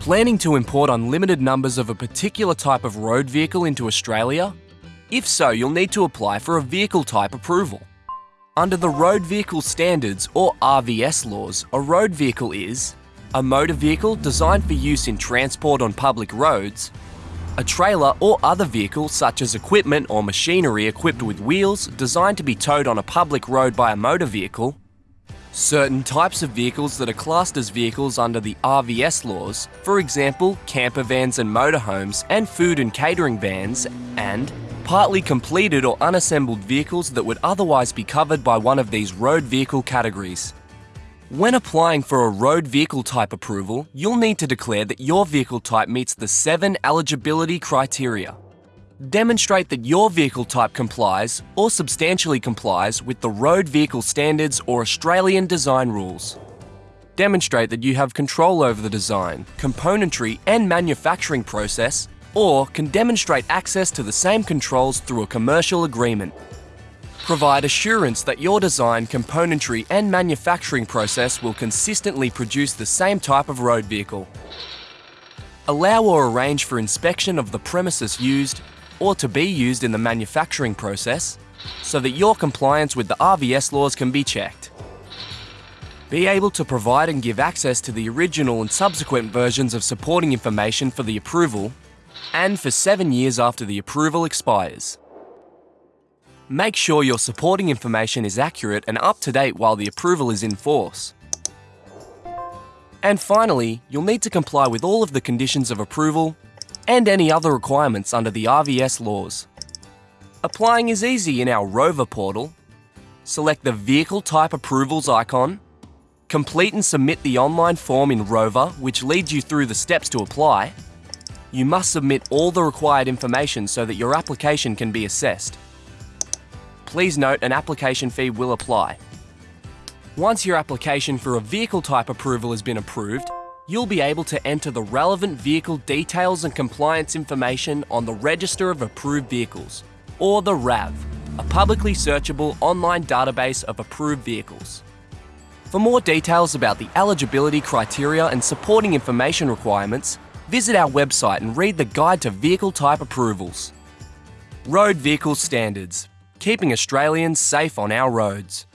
Planning to import unlimited numbers of a particular type of road vehicle into Australia? If so, you'll need to apply for a vehicle type approval. Under the Road Vehicle Standards or RVS laws, a road vehicle is a motor vehicle designed for use in transport on public roads, a trailer or other vehicle such as equipment or machinery equipped with wheels designed to be towed on a public road by a motor vehicle, certain types of vehicles that are classed as vehicles under the RVS laws, for example camper vans and motorhomes and food and catering vans, and partly completed or unassembled vehicles that would otherwise be covered by one of these road vehicle categories. When applying for a road vehicle type approval, you'll need to declare that your vehicle type meets the seven eligibility criteria. Demonstrate that your vehicle type complies or substantially complies with the road vehicle standards or Australian design rules. Demonstrate that you have control over the design, componentry and manufacturing process or can demonstrate access to the same controls through a commercial agreement. Provide assurance that your design, componentry and manufacturing process will consistently produce the same type of road vehicle. Allow or arrange for inspection of the premises used or to be used in the manufacturing process so that your compliance with the RVS laws can be checked. Be able to provide and give access to the original and subsequent versions of supporting information for the approval and for seven years after the approval expires. Make sure your supporting information is accurate and up to date while the approval is in force. And finally, you'll need to comply with all of the conditions of approval and any other requirements under the RVS laws. Applying is easy in our Rover portal. Select the Vehicle Type Approvals icon, complete and submit the online form in Rover which leads you through the steps to apply, you must submit all the required information so that your application can be assessed. Please note an application fee will apply. Once your application for a vehicle type approval has been approved, you'll be able to enter the relevant vehicle details and compliance information on the Register of Approved Vehicles, or the RAV, a publicly searchable online database of approved vehicles. For more details about the eligibility criteria and supporting information requirements, visit our website and read the Guide to Vehicle Type Approvals. Road Vehicle Standards, keeping Australians safe on our roads.